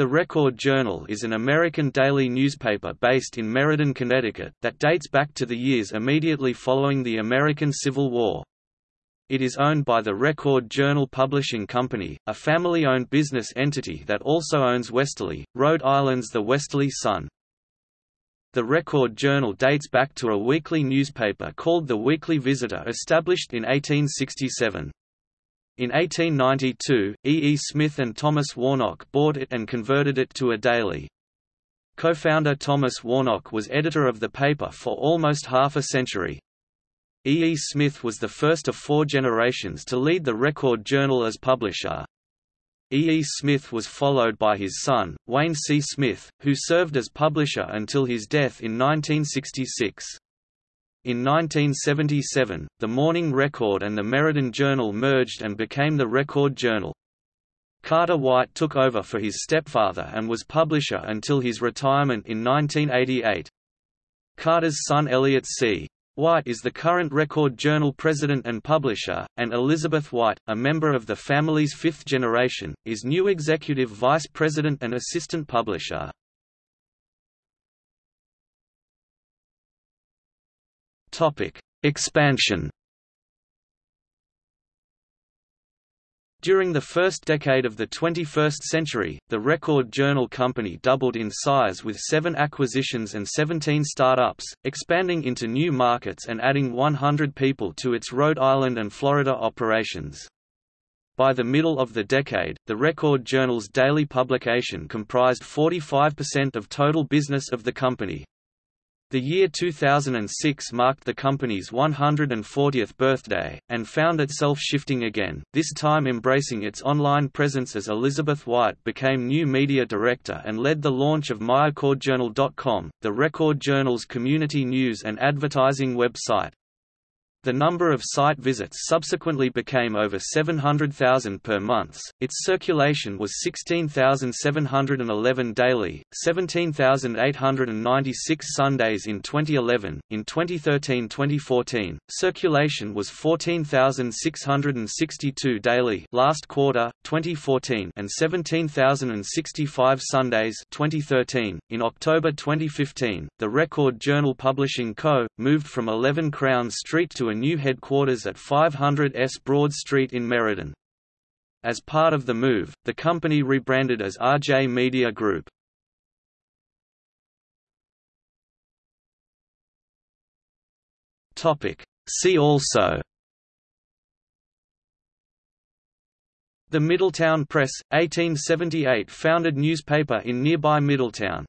The Record Journal is an American daily newspaper based in Meriden, Connecticut, that dates back to the years immediately following the American Civil War. It is owned by the Record Journal Publishing Company, a family-owned business entity that also owns Westerly, Rhode Island's The Westerly Sun. The Record Journal dates back to a weekly newspaper called The Weekly Visitor established in 1867. In 1892, E. E. Smith and Thomas Warnock bought it and converted it to a daily. Co-founder Thomas Warnock was editor of the paper for almost half a century. E. E. Smith was the first of four generations to lead the Record Journal as publisher. E. E. Smith was followed by his son, Wayne C. Smith, who served as publisher until his death in 1966. In 1977, the Morning Record and the Meriden Journal merged and became the Record Journal. Carter White took over for his stepfather and was publisher until his retirement in 1988. Carter's son Elliot C. White is the current Record Journal president and publisher, and Elizabeth White, a member of the family's fifth generation, is new executive vice president and assistant publisher. Expansion During the first decade of the 21st century, the Record Journal Company doubled in size with seven acquisitions and 17 startups, expanding into new markets and adding 100 people to its Rhode Island and Florida operations. By the middle of the decade, the Record Journal's daily publication comprised 45% of total business of the company. The year 2006 marked the company's 140th birthday, and found itself shifting again, this time embracing its online presence as Elizabeth White became new media director and led the launch of myrecordjournal.com, the Record Journal's community news and advertising website. The number of site visits subsequently became over 700,000 per month. Its circulation was 16,711 daily, 17,896 Sundays in 2011. In 2013-2014, circulation was 14,662 daily last quarter 2014 and 17,065 Sundays 2013. In October 2015, the Record Journal Publishing Co. moved from 11 Crown Street a new headquarters at 500 S Broad Street in Meriden. As part of the move, the company rebranded as RJ Media Group. See also The Middletown Press, 1878 founded newspaper in nearby Middletown